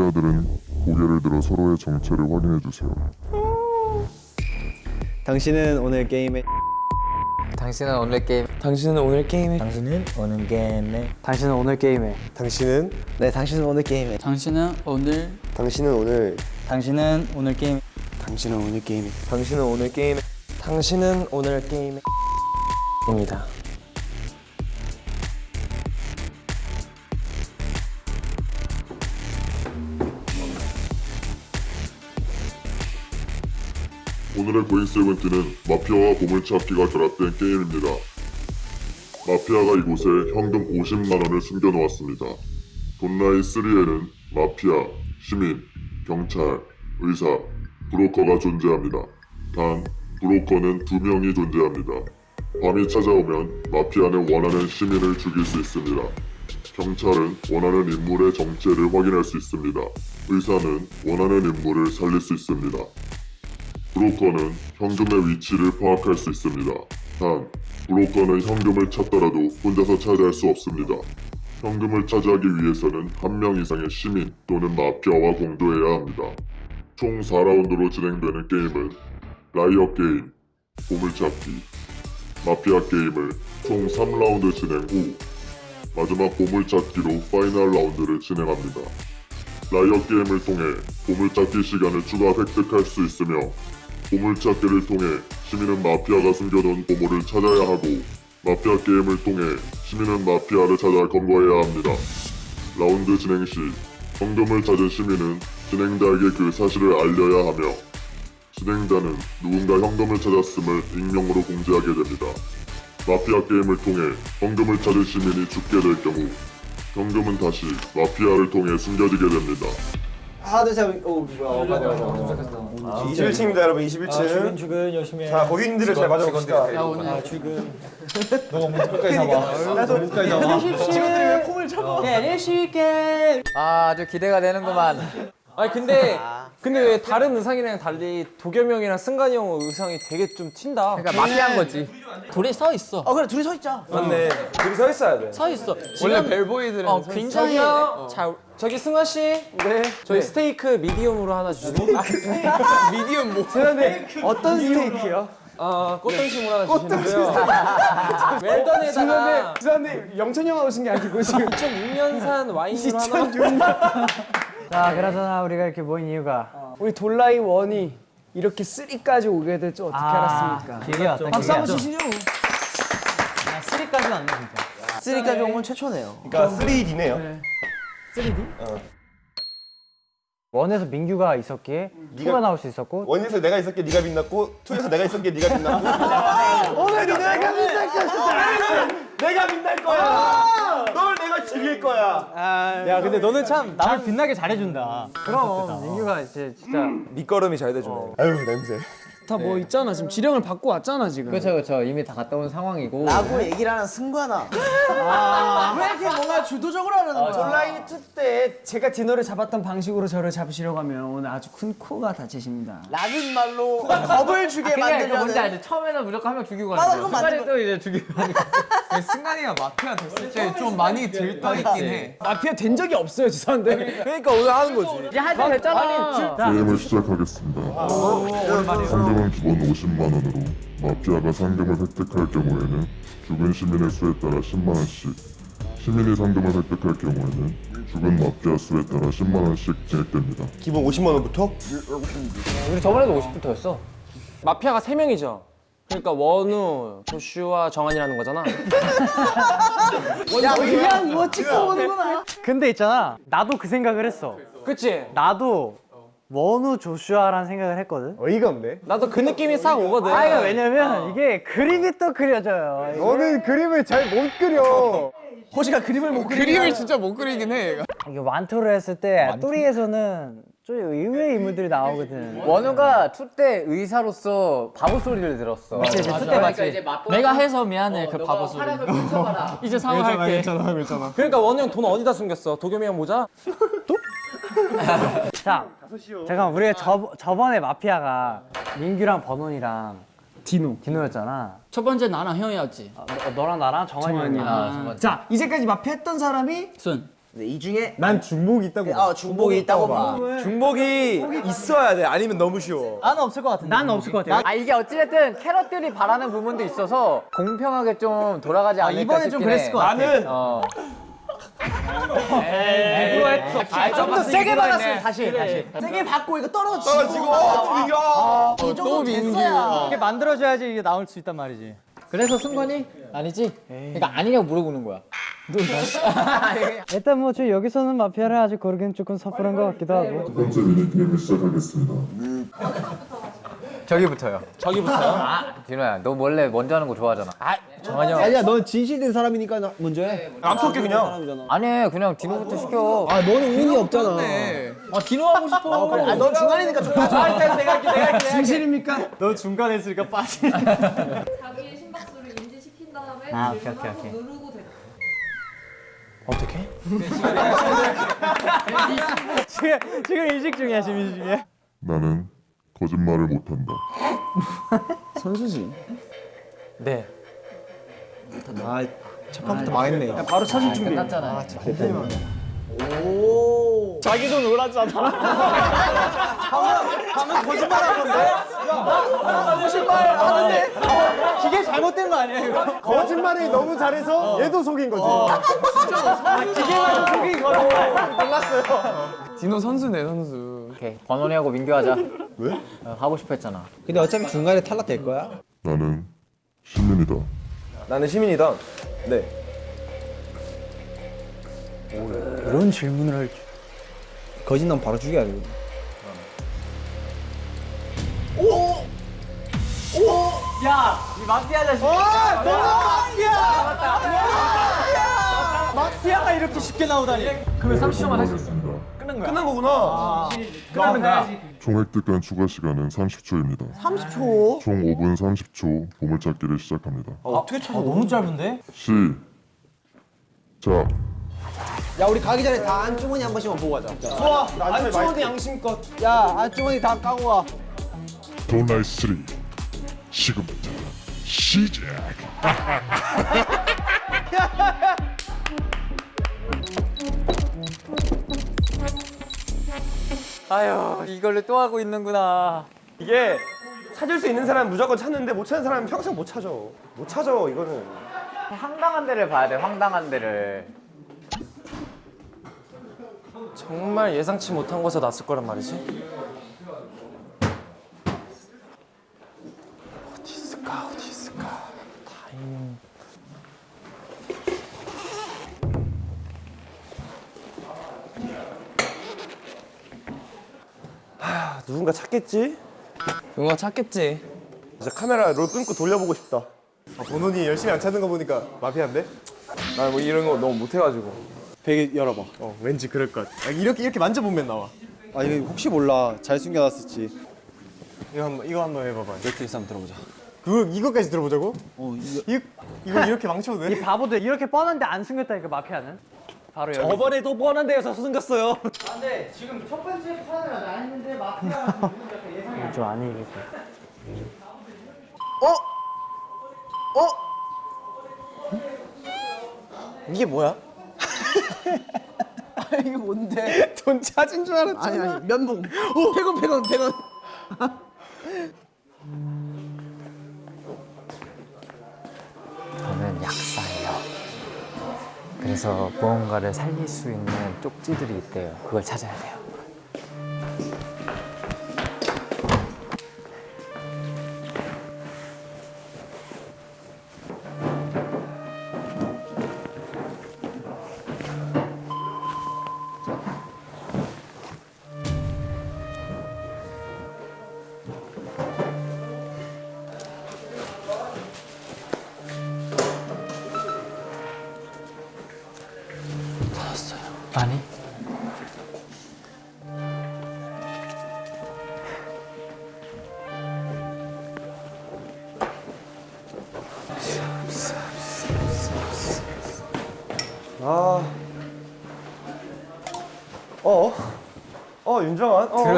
마피아들은 고개를 들어 서로의 정체를 확인해 주세요. 당신은 오늘 게임에 당신은 오늘 게임 당신은 오늘 게임에 당신은 오늘 게임에 당신은 오늘 게임에 당신은 네 당신은 오늘 게임에 당신은 오늘 당신은 오늘 당신은 오늘 게임 당신은 오늘 게임에 당신은 오늘 게임에 당신은 오늘 게임에 입니다. 오늘의 고인 세븐틴은 마피아와 보물찾기가 결합된 게임입니다. 마피아가 이곳에 현금 50만 원을 숨겨놓았습니다. 돈라인 3에는 마피아, 시민, 경찰, 의사, 브로커가 존재합니다. 단, 브로커는 두 명이 존재합니다. 밤이 찾아오면 마피아는 원하는 시민을 죽일 수 있습니다. 경찰은 원하는 인물의 정체를 확인할 수 있습니다. 의사는 원하는 인물을 살릴 수 있습니다. 브로커는 현금의 위치를 파악할 수 있습니다. 단, 브로커는 현금을 찾더라도 혼자서 차지할 수 없습니다. 현금을 차지하기 위해서는 한 명 이상의 시민 또는 마피아와 공조해야 합니다. 총 4라운드로 진행되는 게임은 liar 게임, 보물찾기, 마피아 게임을 총 3라운드 진행 후 마지막 보물찾기로 파이널 라운드를 진행합니다. liar 게임을 통해 보물찾기 시간을 추가 획득할 수 있으며 보물찾기를 통해 시민은 마피아가 숨겨놓은 보물을 찾아야 하고 마피아 게임을 통해 시민은 마피아를 찾아 검거해야 합니다. 라운드 진행 시 현금을 찾은 시민은 진행자에게 그 사실을 알려야 하며 진행자는 누군가 현금을 찾았음을 익명으로 공지하게 됩니다. 마피아 게임을 통해 현금을 찾은 시민이 죽게 될 경우 현금은 다시 마피아를 통해 숨겨지게 됩니다. 하나 둘셋 오 뭐야. 맞아 맞아 21층입니다 여러분 21층. 출근 열심히 해 자 고객님들을 잘 맞아봅시다. 야 오늘 직원들이 왜 폼을 잡아? 아 아주 기대가 되는구만. 아니 근데 근데 왜 다른 의상이랑 달리 도겸이 형이랑 승관이 형 의상이 되게 좀 튄다. 그러니까 마피아인 거지. 둘이 서 있어. 어 그래 둘이 서 있자. 맞네. 둘이 서 있어야 돼. 서 있어. 원래 벨보이들은 어 굉장히. 잘 저기 승관 씨. 네. 저희 스테이크 미디움으로 하나 주시고. 미디엄 뭐 그런데 어떤 스테이크요? 아 꽃등심으로 하나 주시는데요. 웰던에다가 죄송한데 영천이 형 오신 게 아니고 지금 2006년산 와인으로 하나. 자, 그나저나 우리가 이렇게 모인 이유가 우리 돌라이 원이 이렇게 3까지 오게 될 줄 어떻게 알았습니까? 길이 왔다. 박수 한번 치시죠 3까지는 안 돼, 진짜. 3까지 온 건 최초네요 그러니까 3D네요 원에서 민규가 있었기에 투가 나올 수 있었고 원에서 내가 있었기에 네가 빛났고 투에서 내가 있었기에 네가 빛났고. 오늘은 내가 빛날 거야 내가 빛날 거야. 널 내가 죽일 거야. 야 근데 너는 참 남을 빛나게 잘해준다. 그럼 민규가 이제 진짜 밑거름이 잘 돼주네. 아유 냄새 다뭐 있잖아. 지금 지령을 받고 왔잖아 지금. 그렇죠 그렇죠. 이미 다 갔다 온 상황이고. 라고 얘기를 하는 승관아. 왜 이렇게 뭔가 주도적으로 하는 거야? 돌라이 2때 제가 디너를 잡았던 방식으로 저를 잡으시려고 하면 오늘 아주 큰 코가 다치십니다. 라는 말로 겁을 주게 뭔지 만들려는 알지? 처음에는 무조건 한 명 죽이고 가는 거야 맞는 순간에 또 이제 죽이고 가는 거야 승관이가 마피아 됐을 때 좀 많이 들떠 있긴 해. 마피아 된 적이 없어요 죄송한데. 그러니까. 오늘 하는 거지. 이제 할때 됐잖아. 게임을 시작하겠습니다. 상금은 기본 50만 원으로 마피아가 상금을 획득할 경우에는 죽은 시민의 수에 따라 10만 원씩, 시민이 상금을 획득할 경우에는 죽은 마피아 수에 따라 10만 원씩 진행됩니다. 기본 50만 원부터? 우리 저번에도 50부터였어 마피아가 3명이죠. 그러니까 원우, 조슈아, 정한이라는 거잖아. 야 그냥 뭐 찍고 오는구나 근데 있잖아. 나도 그 생각을 했어. 그치? 나도 원우 조슈아라는 생각을 했거든. 어이가 없네. 나도 그 느낌이 싹 오거든. 아, 이거 왜냐면 이게 그림이 또 그려져요. 너는 그림을 잘 못 그려. 호시가 그림을 못 그리는 그림을 진짜 못 그리긴 해 이게 one two를 했을 때 three에서는 좀 의외의 인물들이 나오거든. 원우가 two 때 의사로서 바보 소리를 들었어. 그치, two때 맞지. 내가 해서 미안해 그 바보 소리. 이제 사과할게. 그러니까 원우 형 돈 어디다 숨겼어? 도겸이 형 모자? 자, 잠깐 우리가 저, 저번에 마피아가 민규랑 버논이랑 디노 디노였잖아. 첫 번째 나랑 형이었지 어, 너, 너랑 나랑 정한이 형이랑. 아, 자 이제까지 마피아 했던 사람이 순 근데 이 중에 난 중복이 있다고. 어 중복이 있다고 봐. 중복이 있어야 돼. 아니면 너무 쉬워. 나는 없을 것 같은데. 난 없을 것 같아요. 아 이게 어찌됐든 캐럿들이 바라는 부분도 있어서 공평하게 좀 돌아가지 않을까 이번엔 싶긴 좀 그랬을 해. 것 같아. 나는 어. 좀더 세게 받았으면 다시 다시. 세게 받고 이거 떨어지고. 떨어지고 어, 이겨. 이 정도 됐어야. 이게 만들어줘야지 이게 나올 수 있단 말이지. 그래서 승관이 아니지? 그러니까 아니냐고 물어보는 거야. 일단 뭐 저 여기서는 마피아를 아직 고르기는 조금 섣부른 것 같기도 하고. 첫 번째 미니게임을 시작하겠습니다. 저기부터요. 디노야, 너 원래 먼저 하는 거 좋아하잖아. 아니야, 넌 진실된 사람이니까 나 먼저 해. 안 섞여 그냥. 아니, 그냥 디노부터 시켜. 아, 너는 운이 없잖아. 아, 디노 하고 싶어. 아, 넌 중간이니까 좀 빠져. 내가 할게, 내가 할게. 진실입니까? 너 중간에 있으니까 빠지. 자기의 심박수를 인지시킨 다음에 아, 질문을 오케이, 오케이, 오케이. 누르고 대답. 지금 지금 이식 중이야 지금 이식 중이야. 나는 거짓말을 못한다. 선수지. 네. 아, 첫 판부터 망했네. 바로 사진 준비. 끝났잖아. 자기도 놀았잖아. 방금 거짓말한 건데? 거짓말 하는데? 기계 잘못된 거 아니야 이거? 거짓말이 너무 잘해서 얘도 속인 거지. 기계만 속인 거로. 디노 선수네 선수. 오케이. 번원이하고 민규 하자. 왜? 하고 싶어 했잖아. 근데 어차피 중간에 탈락될 거야. 나는 시민이다. 나는 시민이다. 네. 그런 질문을 할 줄. 거짓 난 바로 죽여야 돼. 이 마피아 자식. 마피아가 이렇게 쉽게 나오다니. 그러면 30초만 할 수 있어. 끝난 거구나. 총 획득한 추가 시간은 30초입니다. 30초. 총 5분 30초 보물찾기를 시작합니다. 어떻게 찾아? 너무 짧은데? 시. 자, 야, 우리 가기 전에 다 안주머니 한 번씩만 보고 가자. 좋아. 안주머니 양심껏. 야, 안주머니 다 까고 와. 돈라이 3. 지금부터 시작. 아유, 이걸로 또 하고 있는구나. 이게 찾을 수 있는 사람은 무조건 찾는데 못 찾는 사람은 평생 못 찾아. 못 찾아, 이거는. 황당한 데를 봐야 돼, 황당한 데를. 정말 예상치 못한 곳에 났을 거란 말이지. 어디 있을까? 어디 있을까? 타임. 아, 누군가 찾겠지? 누가 찾겠지. 진짜 카메라 롤 끊고 돌려보고 싶다. 아, 본원이 열심히 안 찾는 거 보니까 마피아인데? 나 뭐 이런 거 너무 못해가지고. 베개 열어봐. 어, 왠지 그럴 것. 아, 이렇게 이렇게 만져보면 나와. 아, 이거 혹시 몰라. 잘 숨겨놨을지. 이거 한번 이거 한번 해봐봐. 넷플릭스 한번 들어보자. 그 이거까지 들어보자고? 어, 이거 이 거 이렇게 망쳐도 돼? 이 바보들 이렇게 뻔한데 안 숨겼다니까 마피아는. 바로 여기. 저번에도 뻔한 데에서 숨겼어요. 좀 아니겠다. 이게 뭐야? 아니, 이게 뭔데? 돈 찾은 줄 알았잖아. 아니, 아니, 면봉. 100원, 100원, 100원. 그래서 무언가를 살릴 수 있는 쪽지들이 있대요. 그걸 찾아야 돼요.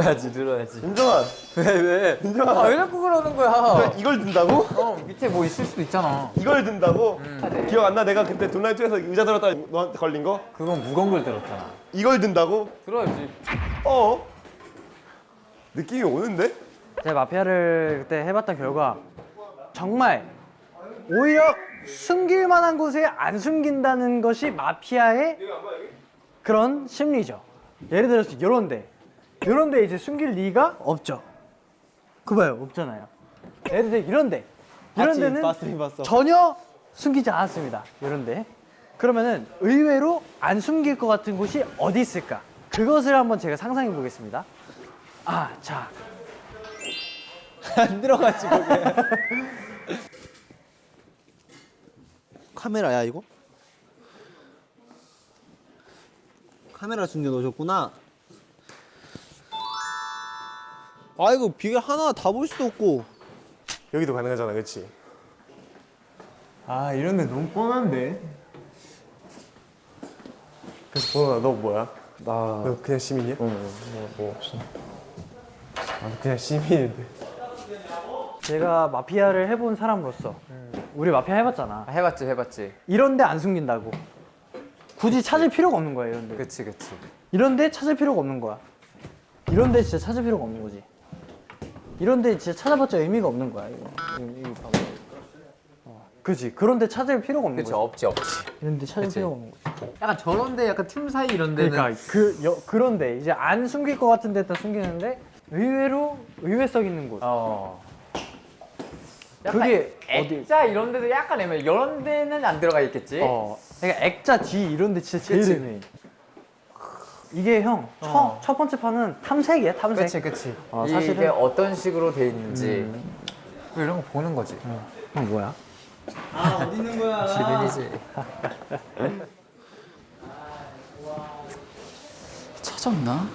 들어야지 들어야지. 윤정한. 왜 왜? 윤정한. 아왜 자꾸 그러는 거야? 이걸 든다고? 어 밑에 뭐 있을 수도 있잖아. 이걸 든다고? 기억 안 나? 내가 그때 돈라이트에서 의자 들었다가 너한테 걸린 거? 그건 무거운 걸 들었잖아. 이걸 든다고? 들어야지. 어? 느낌이 오는데? 제가 마피아를 그때 해봤던 결과 정말 오히려 숨길 만한 곳에 안 숨긴다는 것이 마피아의 그런 심리죠. 예를 들어서 이런데 이런데 이제 숨길 리가 없죠. 그 봐요 없잖아요. 예를 들어 이런데 이런 데는 봤어, 봤어. 전혀 숨기지 않았습니다. 이런데 그러면은 의외로 안 숨길 것 같은 곳이 어디 있을까? 그것을 한번 제가 상상해 보겠습니다. 아, 자, 안 들어가지. 카메라야 이거? 카메라 숨겨 놓으셨구나. 아 이거 비결 하나 다 볼 수도 없고. 여기도 가능하잖아, 그렇지? 아 이런 데 너무 뻔한데. 그래서 보나 너 뭐야? 나. 너 그냥 시민이야? 응, 뭐, 뭐 없어. 나도 그냥 시민인데. 제가 마피아를 해본 사람으로서 우리 마피아 해봤잖아. 해봤지 해봤지. 이런데 안 숨긴다고. 굳이 찾을 필요가 없는 거야, 이런데. 그치 그치. 이런데 찾을 필요가 없는 거야. 이런데 진짜 찾을 필요가 없는 거지. 이런데 진짜 찾아봤자 의미가 없는 거야, 이거. 이거 봐봐. 어, 그지. 그런데 찾을 필요가 없는 그치 거지. 없지 없지. 이런데 찾을 필요가 없는 거지. 약간 저런데 약간 틈 사이 이런 데는 그러니까 그 여, 그런데 이제 안 숨길 것 같은 데다 숨기는데 의외로 의외성 있는 곳. 어. 그게 어디? 액자 이런 데도 약간 애매해. 이런 데는 안 들어가 있겠지. 어. 그러니까 액자 뒤 이런 데 진짜 제일 그치. 애매해. 이게 형, 첫, 어. 첫 번째 판은 탐색이야, 탐색. 그치 그치. 어, 이게 사실은- 어떤 식으로 돼 있는지 뭐 이런 거 보는 거지. 형 뭐야? 시민이지. 찾았나?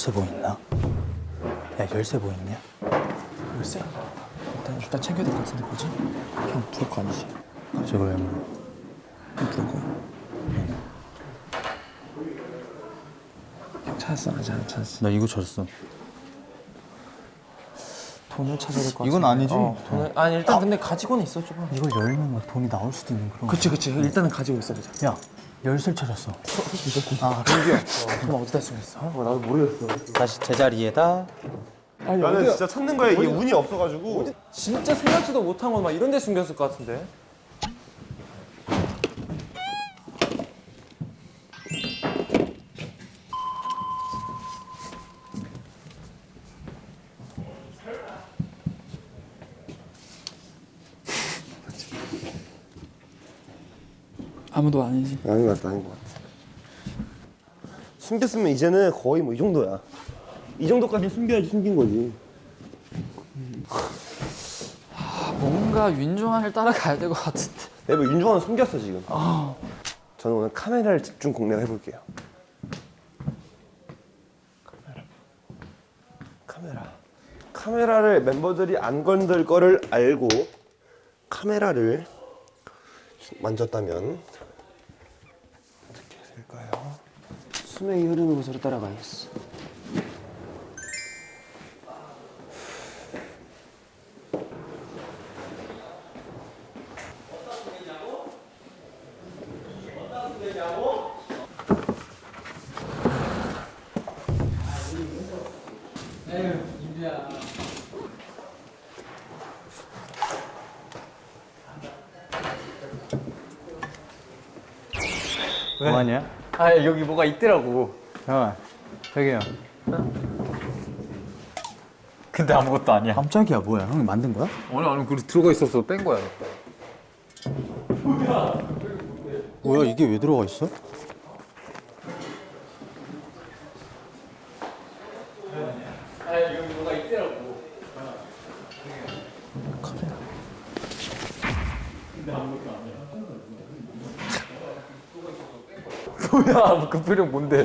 열쇠 보이나? 야 열쇠 보이냐? 열쇠? 일단 일단 챙겨야 될 것 같은데 뭐지? 형 부를 거 아니지? 저걸 왜 물어? 형 부를 거야? 형 찾았어 아직 안 찾았어 나 이거 찾았어. 돈을 찾아야 될 것 같아 이건 아니지? 돈을 아니 일단 근데 가지고는 있어 조금. 이걸 열면 막 돈이 나올 수도 있는 그런 그치 그치 일단은 가지고 있어보자. 야 열쇠를 찾았어 아돈 어디다 쓰겠어? 다시 제자리에다. 나는 진짜 찾는 거에 이게 운이 없어가지고. 진짜 생각지도 못한 건막 이런 데 숨겼을 것 같은데. 아무도 아니지 아닌 것 같다, 아닌 것 같아. 숨겼으면 이제는 거의 뭐 이 정도야. 이 정도까지 숨겨야지 숨긴 거지. 뭔가 윤종환을 따라가야 될 것 같은데 내가 윤종환은 숨겼어 지금. 저는 오늘 카메라를 집중 공략해 볼게요. 카메라. 카메라. 카메라를 멤버들이 안 건들 거를 알고 카메라를 만졌다면 어떻게 될까요? 수명의 흐름으로 서로 따라가야겠어 뭐하냐? 아 여기 뭐가 있더라고. 잠깐만. 저기요. 근데 아무것도 아니야. 깜짝이야 뭐야 형이 만든 거야? 아니 아니 그리고 들어가 있어서 뺀 거야. 뭐야 이게 왜 들어가 있어? 뭐야 그 표정 뭔데?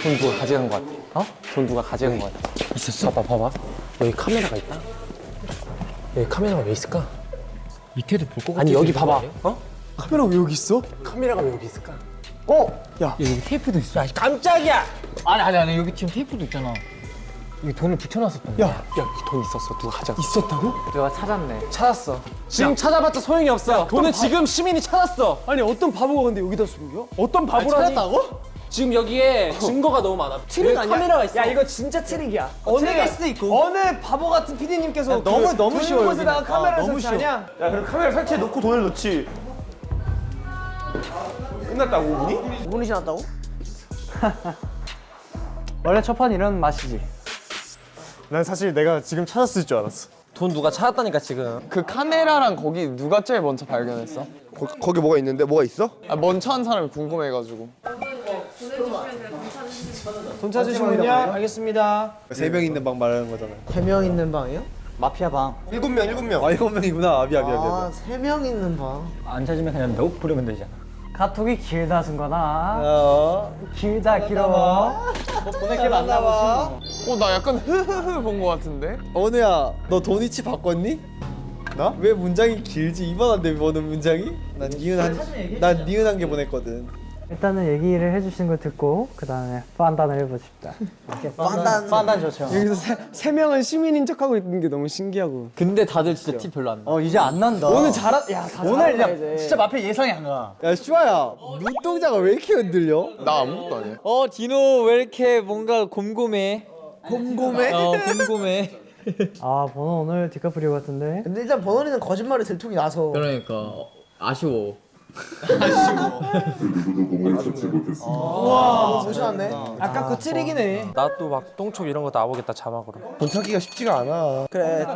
돈 누가 가져간 것 같아? 어? 돈 누가 가져간 것 같아? 있었어? 봐봐, 봐봐. 여기 카메라가 있다. 여기 카메라가 왜 있을까? 밑에도 볼것 같아. 아니 여기 봐봐. 어? 카메라 왜 여기 있어? 카메라가 왜 여기 있을까? 여기 테이프도 있어. 야 깜짝이야! 아니 아니 아니 여기 지금 테이프도 있잖아. 여기 돈을 붙여놨었던 거야. 야, 이 돈 있었어. 누가 가져갔어? 있었다고? 내가 찾았네. 찾았어. 지금 찾아봤자 소용이 없어. 돈은 지금 시민이 찾았어. 아니 어떤 바보가 근데 여기다 숨겨? 어떤 바보라니? 지금 여기에 증거가 너무 많아. 트릭 아니야? 카메라가 있어. 야 이거 진짜 트릭이야. 어느 수도 있고. 어느 바보 같은 PD님께서 너무- 너무 쉬워, 곳에다가. 카메라를 아, 설치하냐? 야 그럼 카메라 설치해 놓고 돈을 넣지. 끝났다고 5분이? 5분이 지났다고? 원래 첫 판 이런 맛이지. 난 사실 내가 지금 찾았을 줄 알았어. 돈 누가 찾았다니까 지금. 그 카메라랑 거기 누가 제일 먼저 발견했어? 거, 기 뭐가 있는데 뭐가 있어? 아, 먼저 한 사람이 궁금해가지고. 돈 찾으시면 돈 찾으시면요? 알겠습니다. 세 명 있는 방 말하는 거잖아. 세명 있는 방이요? 마피아 방. 일곱 명 일곱 명. 아 일곱 명이구나. 아 미안 미안 미안. 세명 있는 방. 안 찾으면 그냥 너 부르면 되잖아. 카톡이 길다 승관아. 어. 길다 길어. 보낼게 많나 봐. 어, 나 약간 흐흐흐 본 거 같은데? 언우야, 너 돈이치 바꿨니? 나? 왜 문장이 길지? 이만 한데 보는 문장이? 난 니은 한, 난 니은 한개 보냈거든. 일단은 얘기를 해주신 걸 듣고 그 다음에 판단을 해보십시다. 판단 판단 좋죠. 여기서 세, 세 명은 시민인 척하고 있는 게 너무 신기하고. 근데 다들 진짜 티 별로 안 나. 어 이제 안 난다. 오늘 잘하. 야다 오늘 야, 이제. 진짜 마피아 예상이 안 가. 야, 슈아야, 눈동자가 왜 이렇게 흔들려? 나 아무것도 아니야. 어 디노 왜 이렇게 뭔가 곰곰해? 곰곰해? 어 곰곰해. 아 번호 오늘 디카프리오 같은데. 근데 일단 번원이는 거짓말에 들통이 나서. 그러니까 어, 아쉬워. 누구도 몸을 찾지 못했습니다. 와 무시하네. 아까 그 트릭이네. 나 또 막 똥촉 이런 거 나오겠다 자막으로. 돈 찾기가 쉽지가 않아. 그래.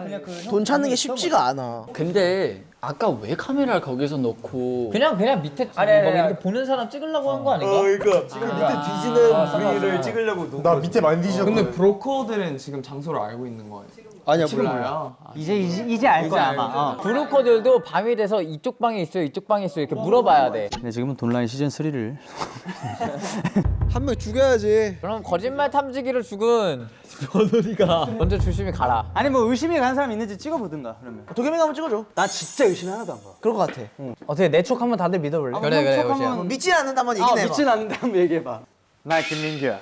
돈 찾는 게 쉽지가 않아. 근데 아까 왜 카메라를 거기서 놓고 그냥 그냥 밑에 아니, 아니, 막 아니. 이렇게 보는 사람 찍으려고 한 거 아닌가? 그러니까 지금 밑에 뒤지는 분위기를 찍으려고. 나 밑에 많이 뒤졌거든. 근데 브로커들은 지금 장소를 알고 있는 거예요. 아니야, 몰라. 몰라요. 이제 이제, 이제 알 거야 아마. 어. 브로커들도 밤이 돼서 이쪽 방에 있어요, 이쪽 방에 있어요 이렇게 물어봐야 돼. 근데 지금은 돈라인 시즌 3를 한 명 죽여야지. 그럼 거짓말 탐지기를 죽은 번호리가 먼저 조심히 가라. 아니 뭐 의심이 가는 사람 있는지 찍어보든가 그러면. 도겸이가 한번 찍어줘. 나 진짜 의심이 하나도 안 가. 그럴 것 같아. 어떻게 내 촉 한번 다들 믿어볼래? 그래 그래 촉 오시야. 한번 믿지 않는다 한번 아 얘기해 봐. 믿진 않는데 한번 얘기해 봐. 나 김민규야.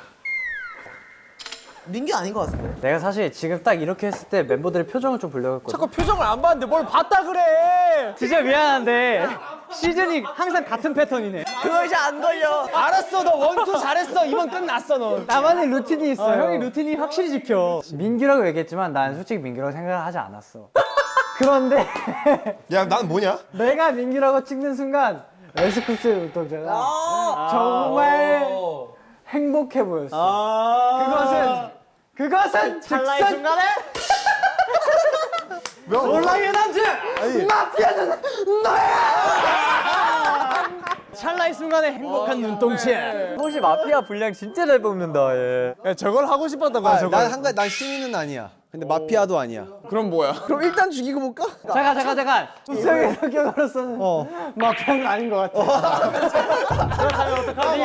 민규 아닌 것 같은데. 내가 사실 지금 딱 이렇게 했을 때 멤버들의 표정을 좀 보려고 했거든. 자꾸 표정을 안 봤는데 뭘 봤다 그래. 진짜 미안한데 시즌이 항상 같은 패턴이네. 그거 이제 안 걸려. 알았어, 너 원투 잘했어. 이번 끝났어, 너. 나만의 루틴이 있어. 요 형이 루틴이 확실히 지켜. 민규라고 얘기했지만 난 솔직히 민규라고 생각을 하지 않았어. 그런데 야, 난 뭐냐? 내가 민규라고 찍는 순간 에스쿱스 운동자가 정말 행복해 보였어. 그것은 그것은 찰나의 순간에 온라인 남자 마피아는 너야. 찰나의 순간에 행복한 눈동자. 혹시 마피아 분량 진짜 잘 뽑는다 얘. 야, 저걸 하고 싶었던 거야, 저걸. 난 한가, 난 시민은 아니야. 근데 마피아도 아니야. 그럼 뭐야? 그럼 일단 죽이고 볼까? 잠깐 잠깐 잠깐. 우성의 성격으로서는 마피아는 아닌 것 같아. 그렇다면 어떡하지?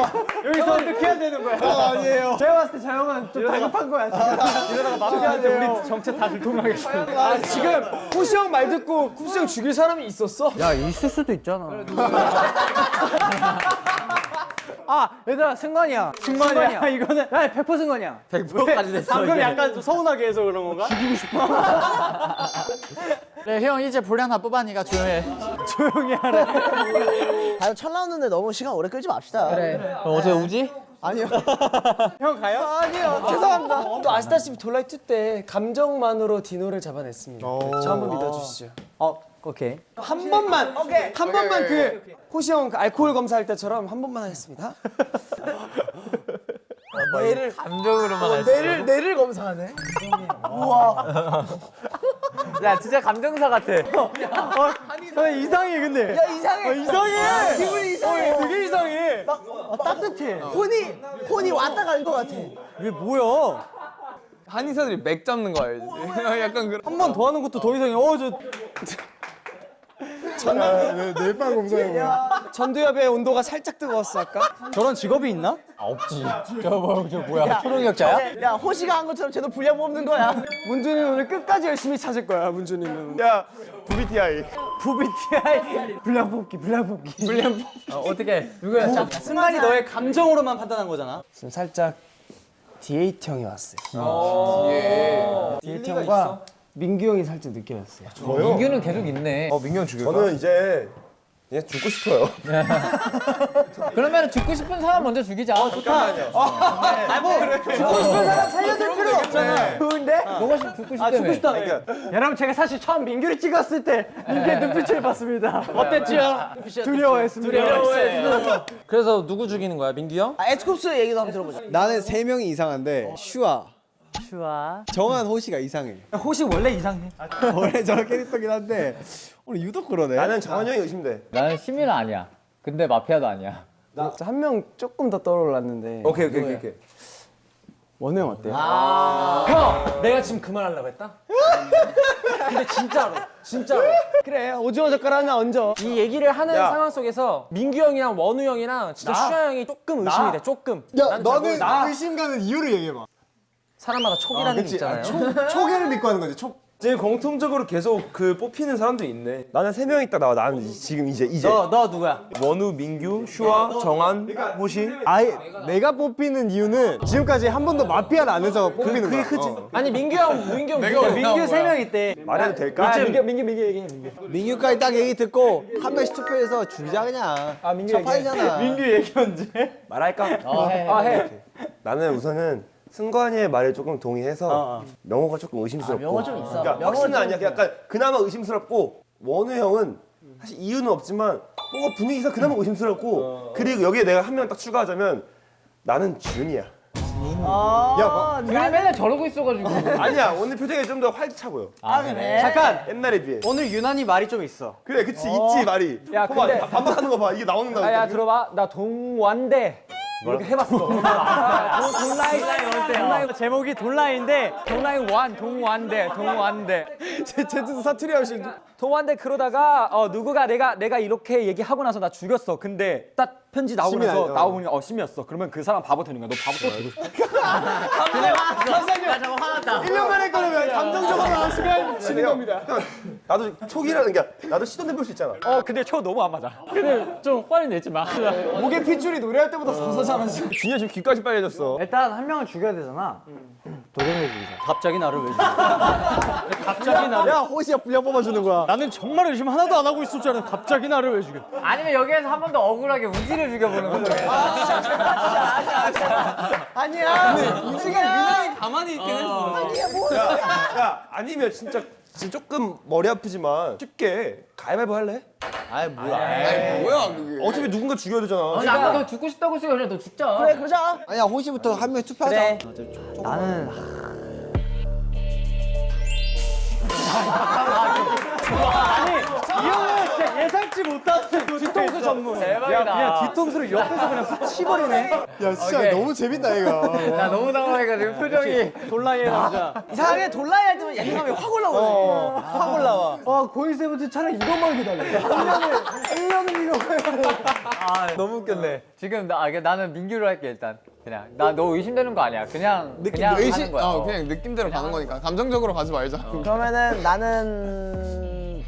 여기서 어떻게 해야 되는 거야? 아니에요. 제가 봤을 때저 형은 좀 다급한 거야 지금. 이러다가 마피아한테 우리 정체 다 들통나겠어. 아, 지금 쿠시 형 말 듣고 쿠시 형 죽일 사람이 있었어? 야 있을 수도 있잖아. 아 얘들아 승관이야. 승관이야. 이거는 야100% 승관이야. 100%까지 됐어, 방금 이게. 약간 좀 서운하게 해서 그런 건가? 죽이고 싶어. 그래 형 이제 분량 다 뽑았으니까 조용해. 조용히 하래. 다들 철 나오는데 너무 시간 오래 끌지 맙시다. 그래. 그럼 어떻게 우지? 아니요. 형 가요? 아니요. 죄송합니다. 또 아시다시피 돌라이 2때 감정만으로 디노를 잡아냈습니다. 저 한번 믿어주시죠. 어 오케이. 한 번만. 한 번만 그 호시 형그 알코올 검사할 때처럼 한 번만 하겠습니다. 뇌를 감정으로만 할 수. 뇌를 뇌를 검사하네. 우와. 야 진짜 감정사 같아. 어, 이상해 근데. 야 이상해. 이상해. 기분이 이상해. 되게 이상해. 어, 따뜻해. 혼이 혼이 왔다 간 것 같아. 이게 뭐야? 한의사들이 맥 잡는 거 알지? 약간 그런. 한 번 더 하는 것도 더 이상해. 어, 저 뇌파 검사해. 야, 전두엽의 온도가 살짝 뜨거웠어 아까. 저런 직업이 있나? 초능력자야? 야 호시가 한 것처럼 쟤도 분량 뽑는 거야. 문준이는 오늘 끝까지 열심히 찾을 거야 문준이는. 야 VTI. VTI 분량 뽑기 분량 뽑기. 분량 뽑기. 어떻게 누구야? 자, 승관이 너의 감정으로만 판단한 거잖아. 지금 살짝 DH 형이 왔어요. DH 형과 민규 형이 살짝 느껴졌어요. 민규는 계속 있네. 저는 이제 그냥 죽고 싶어요. 그러면 죽고 싶은 사람 먼저 죽이자. 살려줄 필요 없잖아. 좋은데? 너가 시- 죽고 싶다며. 아 죽고 싶다. 여러분 제가 사실 처음 민규를 찍었을 때 민규의 눈빛을 봤습니다. 어땠지요? 두려워했습니다. 두려워했습니다. 그래서 누구 죽이는 거야, 민규 형? 아, 에스쿱스 얘기도 한번 들어보자. 나는 세 명이 이상한데 슈아, 슈아. 정한 호시가 이상해. 호시 원래 이상해. 원래 저런 캐릭터긴 한데 오늘 유독 그러네. 나는 정한 형이 의심돼. 나는 시민은 아니야. 근데 마피아도 아니야. 한명 조금 더 떠올랐는데. 오케이 오케이 오케이. 오케이. 원우 형 어때요? 형, 내가 지금 그말 하려고 했다. 근데 진짜로, 진짜로. 그래 오징어 젓갈 하나 얹어. 이 얘기를 하는 야. 상황 속에서 민규 형이랑 원우 형이랑 진짜 슈아 형이 조금 의심이 돼, 조금. 야 너는 모르- 의심 가는 이유를 얘기해봐. 사람마다 촉이라는 게 있잖아요. 초계를 믿고 하는 거지. 촉. 지금 공통적으로 계속 그 뽑히는 사람도 있네. 나는 세 명 있다 나와. 나는 지금 이제 이제 너 너 누구야? 원우, 민규, 슈아, 정한, 호시. 아예 내가 뽑히는 이유는 지금까지 한 번도 마피아를 안 해서 뽑히는 거야. 어. 아니 민규 형, 민규 형 누구야? 민규 세 명 있대. 말해도 될까? 민규 민규 민규 얘기해 민규. 민규까지 딱 얘기 듣고 한 명씩 투표해서 죽이자 그냥. 아 민규 첫판이잖아. 민규 얘기 언제? 말할까? 아, 해. 나는 우선은 승관이의 말에 조금 동의해서 명호가 조금 의심스럽고. 명호 좀 있어. 그러니까 확신은 아니야. 약간 그나마 의심스럽고 원우 형은 사실 이유는 없지만 뭔가 분위기상 그나마 의심스럽고 그리고 여기에 내가 한 명 딱 추가하자면 나는 준이야. 아, 나 맨날 저러고 있어가지고. 아니야 오늘 표정이 좀 더 활기차 보여. 아 그래? 잠깐 옛날에 비해. 오늘 유난히 말이 좀 있어. 그래 그치 있지 말이. 야, 봐봐 근데- 반박하는 거 봐. 이게 나오는다. 아, 야 들어봐. 나 동완대 이렇게 해봤어. 동라인 동라인 제목이 돈라인인데 동라인 완 동완대 동완대. 제주도 사투리 하시. 동완대 그러다가 어 누구가 내가 내가 이렇게 얘기하고 나서 나 죽였어. 근데 딱 편지 나오고 심이 나서 아니야. 나오니 어 심이었어. 그러면 그 사람 바보 되는 거야. 너 바보 또 되고 싶어. 1년 만에 거면 감정적으로 나왔으면 지는 겁니다. 나도 촉이라는 게 나도 시도 해 볼 수 있잖아. 어 근데 저 너무 안 맞아. 근데 좀 화를 내지 마. 목에 핏줄이 노래할 때보다 서서 잘하지. 준이야 지금 귀까지 빨개졌어. 일단 한 명을 죽여야 되잖아. 도경을 죽이자. 갑자기 나를 왜 죽여? 갑자기 나를. 야 호시야 분량 뽑아주는 거야. 나는 정말 의심 하나도 안 하고 있을 줄 알았는데 갑자기 나를 왜 죽여? 아니면 여기에서 한 번 더 억울하게 우지를 죽여보는 거야. 아니야. 우지가 유난히 가만히 있긴 했어. 야, 야 아니면 진짜, 진짜 조금 머리 아프지만 쉽게 가위바위보 할래? 아이 뭐야. 뭐야 그게? 어차피 누군가 죽여야 되잖아. 아니 아까 너 죽고 싶다고 했으니까 너 죽자. 그래 그러자. 아니야 호시부터 한 명 투표하자. 나는 이 형은 진짜 예상치 못한 뒤통수 전문. 대박이다. 그냥 뒤통수를 옆에서 그냥 훅 치버리네. 야 진짜 오케이. 너무 재밌다 얘가. 나 너무 당황해가지고 표정이. 돌라이의 남자. 이상하게 돌라이 할 때면 예능감이 확 올라오네. 확 올라와. 아 고일 세븐틴 차라리 이것만 기다려. 1년을 1년을 이 거. 너무 웃겼네. 지금 나 아, 나는 민규로 할게 일단. 그냥 나 너 의심되는 거 아니야. 그냥 그냥 하는 거야. 어. 그냥 느낌대로 가는 거니까 감정적으로 가지 말자. 그러면은 나는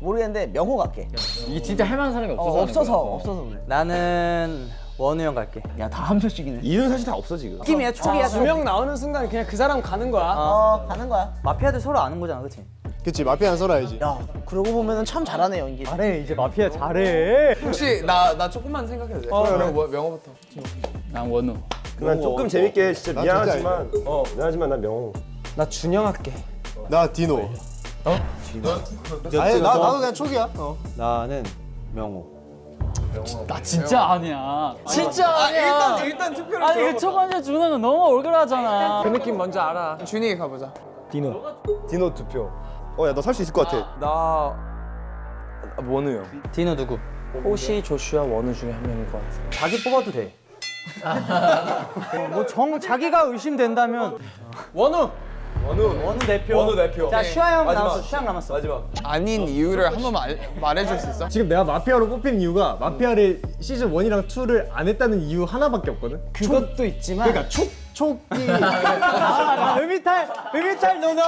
모르겠는데 명호 갈게. 이게 진짜 할 만한 사람이 없어서. 어, 없어서. 어. 없어서 그래. 나는 원우 형 갈게. 야다한 표씩이네. 이유는 사실 다 없어 지금. 팀이야 촉이야. 두명 나오는 순간 그냥 그 사람 가는 거야. 어 가는 거야. 마피아들 서로 아는 거잖아, 그렇지? 그치 마피아는 설아야지. 야 그러고 보면은 참 잘하네 연기. 잘해, 이제 마피아 잘해. 혹시 나 나 조금만 생각해도 돼? 어, 그럼 뭐, 명호부터. 난 원우. 난 조금 재밌게 진짜 난 미안하지만 어 미안하지만 난 명호. 나 준영 할게. 나 디노. 어? 디노. 아니 나 나도 그냥 촉이야. 어. 나는 명호. 나 진짜 아니야. 진짜 아니야. 일단 일단 투표를 아니 그첫 번째 준호는 너무 억울하잖아. 그 느낌 뭔지 알아. 준이 가보자. 디노 투표. 어야 너살수 있을 것 같아. 나 원우 형. 디노 누구? 호시, 조슈아, 원우 중에 한 명일 것 같아. 자기 뽑아도 돼. 뭐 정 자기가 의심된다면 원우. 원우 대표. 원우 대표. 자 슈아 형 남았어. 슈아 형 남았어. 마지막. 아닌 이유를 한번 말, 말해줄 수 있어? 지금 내가 마피아로 뽑힌 이유가 마피아를 시즌 1이랑 2를 안 했다는 이유 하나밖에 없거든. 그것도 있지만. 그러니까 촉 촉이 아, 음이탈, 음이탈 노노.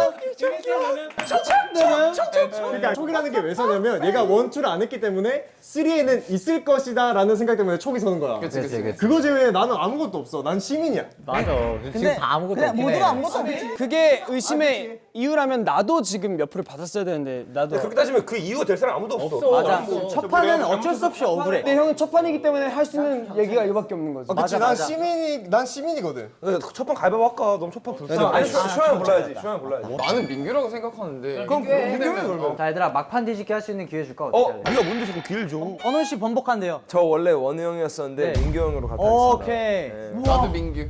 그러니까 촉이라는 게 왜 서냐면 얘가 원, 투를 안 했기 때문에 3에는 있을 것이다 라는 생각 때문에 촉이 서는 거야 그치, 그치, 그치. 그거 제외에 나는 아무것도 없어 난 시민이야 맞아. 지금 다 아무것도 없긴 모두가 해. 아무것도 없지. 그게 의심의 이유라면 나도 지금 몇 표를 받았어야 되는데 나도. 그렇게 따지면 그 이유가 될 사람 아무도 없어. 맞아. 첫 판은 어쩔 수 없이 억울해. 근데 형은 첫 판이기 때문에 할 수 있는 얘기가 이거밖에 없는 거지. 아, 그치 난 시민이 난 시민이거든 첫판 가위바위보 할까? 너무 첫판 불쌍해. 아니 슈아형 골라야지. 슈아형 골라야지. 나는 민규라고 생각하는데. 그럼 민규면 그러면. 자 얘들아 막판 뒤집기 할 수 있는 기회 줄까? 어? 네가 뭔데 자꾸 기회를 줘? 원훈 씨 번복한대요. 저 원래 원우 형이었었는데 민규 형으로 갈까 오케이. 나도 민규.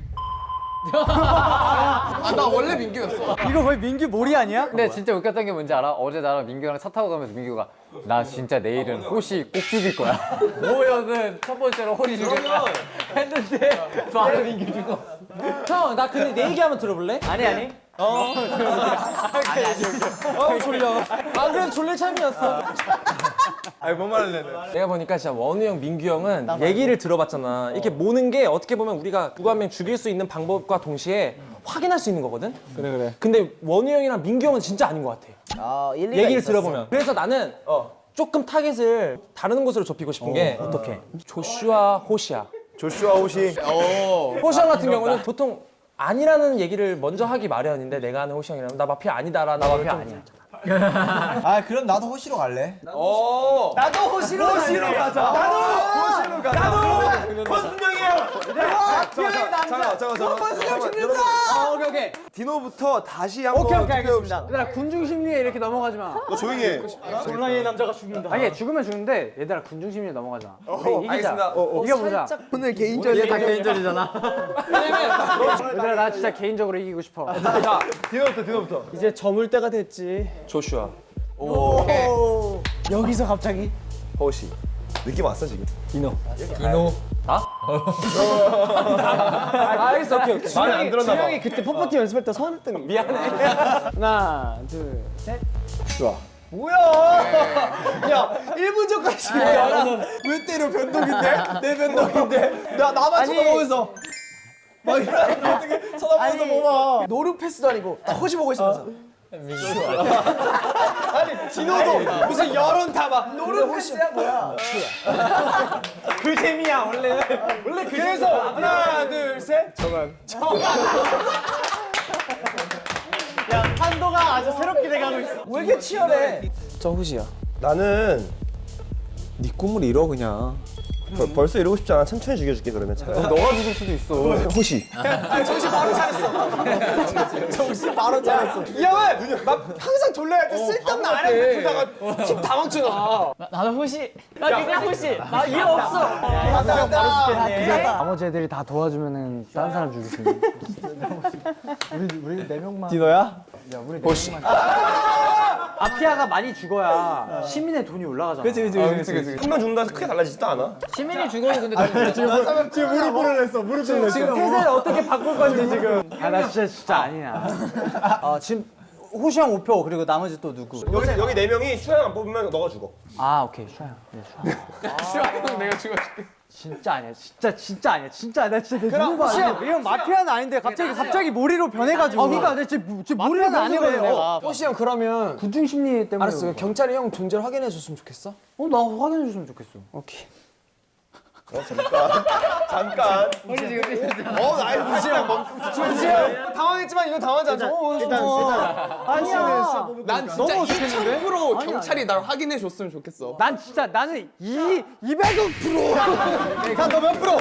아, 나 원래 민규였어. 이거 거의 민규 몰이 아니야? 근데 진짜 웃겼던 게 뭔지 알아? 어제 나랑 민규랑 차 타고 가면서 민규가 나 진짜 내일은 호시 꼭 죽일 거야. 모여는 첫 번째로 호시 죽일 거야. 했는데 바로 민규 죽어. 형, 나 근데 내 얘기 한번 들어볼래? 아니 아니. 어, 졸려. 아, 그래 졸릴 참이었어. 아니 뭔 말을 내 내가 보니까 진짜 원우 형, 민규 형은 얘기를 들어봤잖아. 이렇게 모는 게 어떻게 보면 우리가 누구 한 명 죽일 수 있는 방법과 동시에 확인할 수 있는 거거든? 그래 그래. 근데 원우 형이랑 민규 형은 진짜 아닌 것 같아. 아, 일리가 얘기를 있었어. 들어보면. 그래서 나는 조금 타겟을 다른 곳으로 좁히고 싶은 게 어떻게? 조슈아 호시야 조슈아 호시. 호시 형 같은 경우는 보통 아니라는 얘기를 먼저 하기 마련인데 내가 아는 호시 형이라면 나 마피아 아니다라는 나 마피아 아니야 아 그럼 나도 호시로 갈래 나도 호시로 호시로 가자. 나도 호시로 가자. 나도 권순영이에요. 내가 피아의 남자. 잠깐 잠깐 권순영 죽는다. 아, 오케이 오케이. 디노부터 다시 한번 오케이 오케이 알겠습니다. 얘들아 군중 심리에 이렇게 넘어가지 마. 너 조용히 해. 온라인의 남자가 죽는다. 아니 죽으면 죽는데 얘들아 군중 심리에 이기자. 알겠습니다. 어, 어. 이겨보자. 오늘 개인적인 이게 다 개인전이잖아. 얘들아 나 진짜 개인적으로 이기고 싶어. 자 디노부터 디노부터. 이제 저물 때가 됐지. 조슈아 여기서 갑자기 호시. 느낌 왔어 지금? 아, 알겠어 오케이 오케이 말을 안 들었나 봐. 준영이 그때 퍼포티 연습할 때 서운했던 거 미안해. 하나, 둘, 셋. 좋아. 뭐야? 야, 1분 전까지 왜 때려 변동인데? 내 변동인데? 나 나만 쳐다보면서 막 이렇게 어떻게 쳐다보면서 뭐봐. 노루 패스도 아니고 나 호시 보고 있으면서. 아니 디노도 무슨 여론 다막. 노루 패스야 뭐야? 그 재미야 원래. 원래 그래서 하나 둘셋. 정한 정한 야 판도가 아주 새롭게 돼가고 있어. 왜 이렇게 치열해? 저 호시야. 나는 네 꿈을 이뤄 그냥. 벌, 벌써 이러고 싶지 않아. 천천히 죽여줄게 그러면. 차라리. 너가 죽을 수도 있어. 호시. 정신 바로 차렸어. 정신 바로 차렸어. 이 형은 막 항상 졸려할 때 쓸데없는 아이템 풀다가 팀다 망쳐놔 나도 후시. 나 그냥 후시. 나 이해 없어. 맞다 나머지 애들이 다 도와주면은 다른 사람 죽일 수 있는. 우리 우리 네 명만. 디노야? 호시 마피아가 많이 죽어야 시민의 돈이 올라가잖아. 그치 그치. 한명 죽는다 해서 크게 달라지지도 않아. 시민이 죽어도 근데 지금 지금 무릎을 냈어 무릎을 냈어 지금 태세를 어떻게 바꿀 건지 지금. 아 나 진짜 진짜 아니야. 아 지금 호시 형 5표 그리고 나머지 또 누구 여기 여기 네 명이 슈아 형 안 뽑으면 너가 죽어. 아 오케이 슈아 형. 네, 슈아. 슈아 형 내가 죽어줄게. 진짜 아니야. 진짜 진짜 아니야. 진짜 아니야. 진짜 내 그럼 누구 호시 아니야. 형 이형 마피아는 아닌데 갑자기 갑자기 모리로 변해가지고 아 그러니까 내 모르는 마피아는 아니거든 아니거든 내가. 호시 형 그러면 군중 심리 때문에. 알았어 경찰이 형 존재를 확인해 줬으면 좋겠어 어나 확인해 줬으면 좋겠어. 오케이 잠깐. 어 나이 호시 형 호시 형 당황했지만 이건 당황하지 않죠. 어, 일단 일단. 아니야. 난 진짜 2000% 경찰이 날 확인해 줬으면 좋겠어. 난 진짜 나는 이 200억 프로. 너몇 프로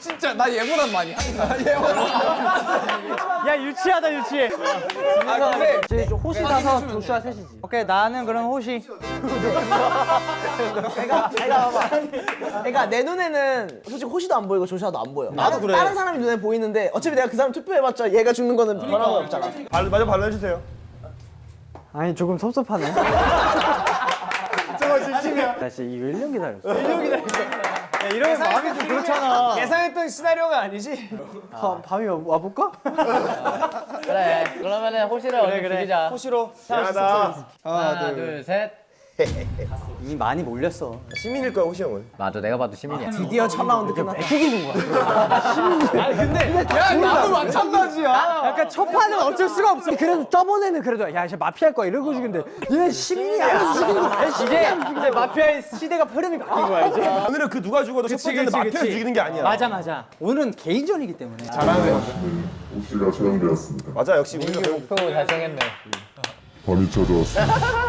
진짜 나 얘보단 많이. 야 유치하다 유치해. 아 근데 이제 좀 호시 다서 조슈아 셋이지. 오케이 나는 그럼 호시. 내가 내가 봐봐 그러니까 내 눈에는 솔직히 호시도 안 보이고 조샤도 안 보여 나도 그래 다른 사람이 눈에 보이는데 어차피 내가 그 사람 투표해봤자 얘가 죽는 거는 변화가 없잖아 발 마저 발라주세요. 아니 조금 섭섭하네. 저거 진심이야 나 진짜 이거 1년 기다렸어. 1년 기다렸어. 이러면 마음이 좀 그렇잖아. 예상했던 시나리오가 아니지? 밤, 밤이 와- 와볼까? 그래. 그러면은 호시를 얼른 죽이자. 호시로. 미안하다. 하나, 둘, 셋. 이미 많이 몰렸어. 시민일 거야 호시 형은. 맞아, 내가 봐도 시민이야. 드디어 첫 라운드 끝났다. 나도 마찬가지야. 약간 첫 판은 어쩔 수가 없어. 그래도 저번에는 그래도 야 이제 마피아일 거야 이러고 죽인데 얘 죽이는 거야. 이제 이제 마피아의 시대가 흐름이 바뀐 거야 이제. 오늘은 그 누가 죽어도 첫 번째는 마피아. 죽이는 게 아니야. 맞아 맞아. 오늘은 개인전이기 때문에. 오시가 처형되었습니다. 맞아 역시 우리가 목표 달성했네. 밤이 찾아왔습니다.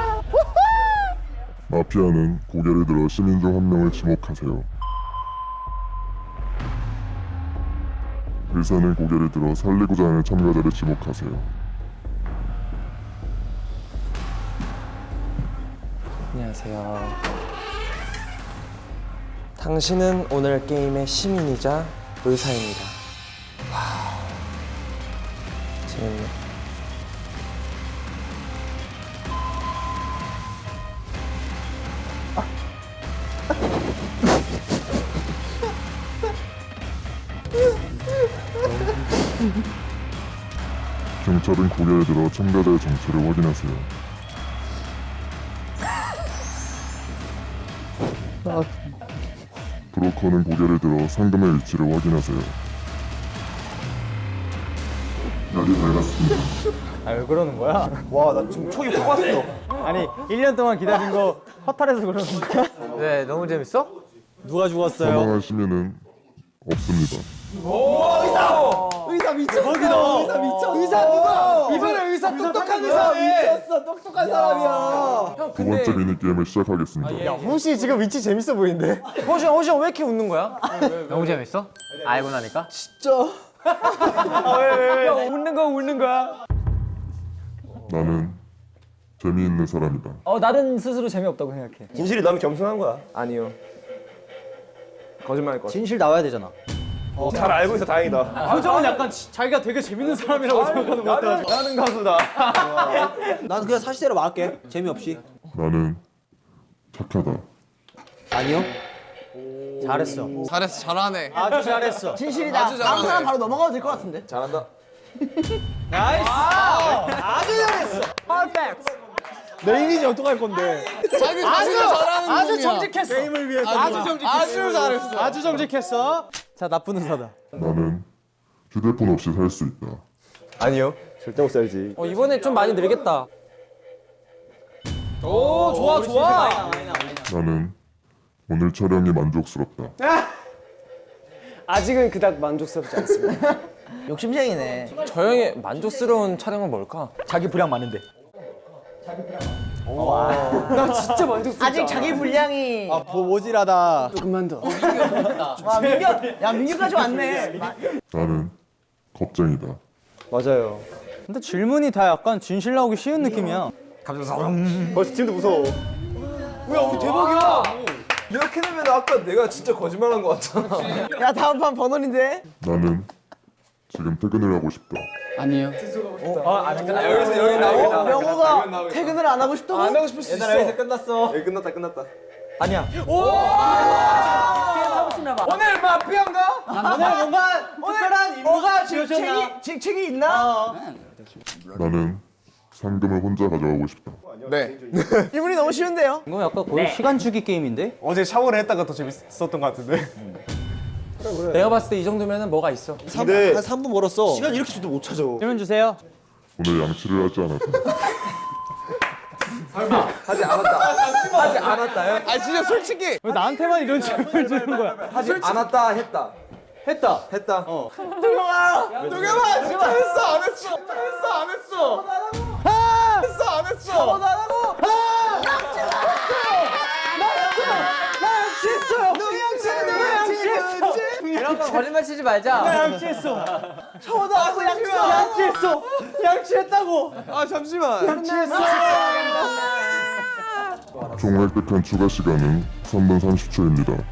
마피아는 고개를 들어 시민 중 한 명을 지목하세요. 의사는 고개를 들어 살리고자 하는 참가자를 지목하세요. 안녕하세요. 당신은 오늘 게임의 시민이자 의사입니다. 와, 재밌네. 경찰은 고개를 들어 참가자의 정체를 확인하세요. 브로커는 고개를 들어 상금의 위치를 확인하세요. 날이 밝았습니다. 아왜 그러는 거야? 와 나 지금 촉이 확 왔어. 아니 1년 동안 기다린 거 허탈해서 그러는 거야? 왜, 네, 너무 재밌어? 누가 죽었어요? 사망한 시민은 없습니다. 의사 미쳤어. 의사 미쳤어. 의사 누가? 이번에 의사 똑똑한 의사네. 미쳤어. 똑똑한 사람이야. 두 번째 미니 게임을 시작하겠습니다. 혹시 지금 위치 재밌어 보이는데? 호시 형, 호시 형왜 이렇게 웃는 거야? 너무 재밌어? 알고 나니까? 웃는 거 웃는 거야? 나는 재미있는 사람이다. 어 나는 스스로 재미없다고 생각해. 진실이 너무 겸손한 거야. 아니요. 거짓말일 것 같아. 진실 나와야 되잖아. 잘 알고 있어 다행이다. 표정은 약간 지- 자기가 되게 재밌는 사람이라고 생각하는 것 같아. 나는 가수다. 나도 그냥 사실대로 말할게. 재미없이. 나는 착하다. 아니요. 잘했어. 잘했어, 잘하네. 아주 잘했어. 진실이다. 아주 다음 잘하네. 사람 바로 넘어가도 될 것 같은데. 잘한다. nice. 아주 잘했어. perfect. 내 이미지 어떡할 건데? 자기 자신을 잘하는 아주 놈이야. 정직했어. 게임을 위해서. 아주 정직했어. 아주 잘했어. 아주 정직했어. 자 나쁜 의사다. 나는 휴대폰 없이 살 수 있다. 아니요. 절대 못 살지. 어, 이번에 좀 많이 늘겠다. 오, 좋아, 좋아. 나는 오늘 촬영이 만족스럽다. 아직은 그닥 만족스럽지 않습니다. 욕심쟁이네. 저 형의 만족스러운 촬영은 뭘까? 자기 분량 많은데. 나 진짜 만족스럽지 아직 자기 분량이. 아 모질하다. 조금만 더. 와 민규, 야 민규까지 왔네. 나는 겁쟁이다. 맞아요. 근데 질문이 다 약간 진실 나오기 쉬운 느낌이야. 벌써 지금도 무서워. 이렇게 되면 아까 내가 진짜 거짓말한 것 같잖아. 야 다음 판 번원인데. 나는 지금 퇴근을 하고 싶다. 여기서 여기 나오고 어, 명호가 퇴근을 안 하고 싶다고? 안 하고 싶을 수 얘들아, 여기서 끝났어. 여기 끝났다 끝났다. 아니야. 오늘 마피아인가? 오늘 뭔가 특별한 임무가 지어졌나? 직책이 직책이 있나? 나는 상금을 혼자 가져가고 싶다. 네. 질문이 너무 쉬운데요. 이거 약간 거의 시간 주기 게임인데? 어제 샤워를 했다가 더 재밌었던 것 같은데. 내가 봤을 때 이 정도면은 뭐가 있어. 근데 한 3분 멀었어. 시간 이렇게 줘도 못 찾아. 질문 주세요. 오늘 양치를 하지 않았다. 하지 않았다. 하지 않았다요? 아 진짜 솔직히 왜 나한테만 이런 질문을 주는 거야? 하지 않았다 했다. 했다. 했다. 어. 동영아 진짜 했어 안 했어? 했어 안 했어? 했어 안 했어? 이런 거 거짓말 치지 말자. 양치했어. 샤워도 하고 양치했어. 양치했어. 양치했다고. 아 잠시만. 총 획득한 추가 시간은 3분 30초입니다.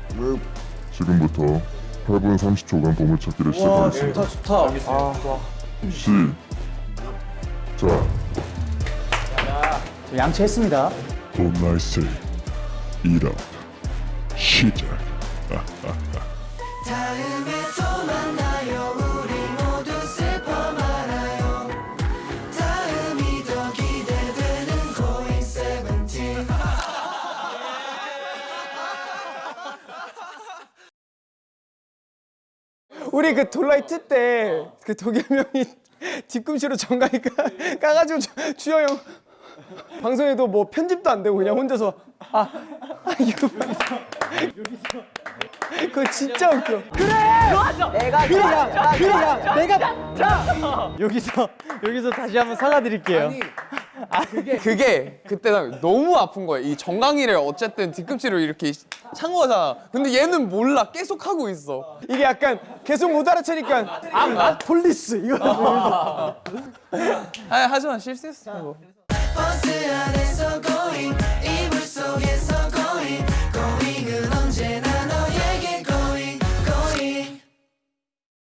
지금부터 8분 30초간 보물찾기를 시작하겠습니다. 좋다. 시작. 양치했습니다. 봄날새 1화 시작. 다음에 또 만나요. 우리 모두 슬퍼 말아요. 다음이 더 기대되는 고잉 세븐틴 우리 그 돌라이트 때 그 도겸 형이 뒤꿈치로 정강이 까, 까가지고 주영 형. 방송에도 뭐 편집도 안 되고 그냥 혼자서. 아, 아 이거 그거 진짜 웃겨. 내가 그냥 그냥 내가 여기서 여기서 다시 한번 사과드릴게요. 그게 그때 나 너무 아픈 거야. 이 정강이를 어쨌든 뒤꿈치로 이렇게 찬 거잖아. 근데 얘는 몰라. 계속 하고 있어. 이게 약간 계속 못 알아채니까 아 police 이거. 아, 하지만 실수했어. 버스 안에서 고잉 이불 속에서